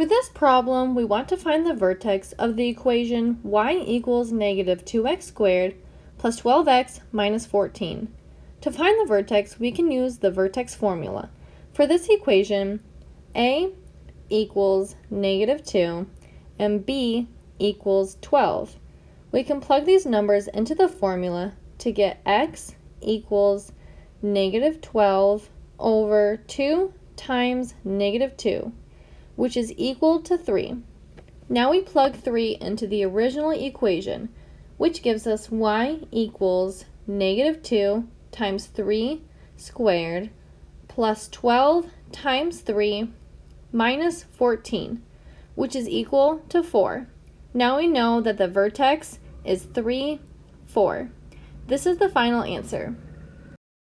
For this problem, we want to find the vertex of the equation y equals negative 2x squared plus 12x minus 14. To find the vertex, we can use the vertex formula. For this equation, a equals negative 2 and b equals 12. We can plug these numbers into the formula to get x equals negative 12 over 2 times negative 2, which is equal to 3. Now we plug 3 into the original equation, which gives us y equals negative 2 times 3 squared plus 12 times 3 minus 14, which is equal to 4. Now we know that the vertex is 3, 4. This is the final answer.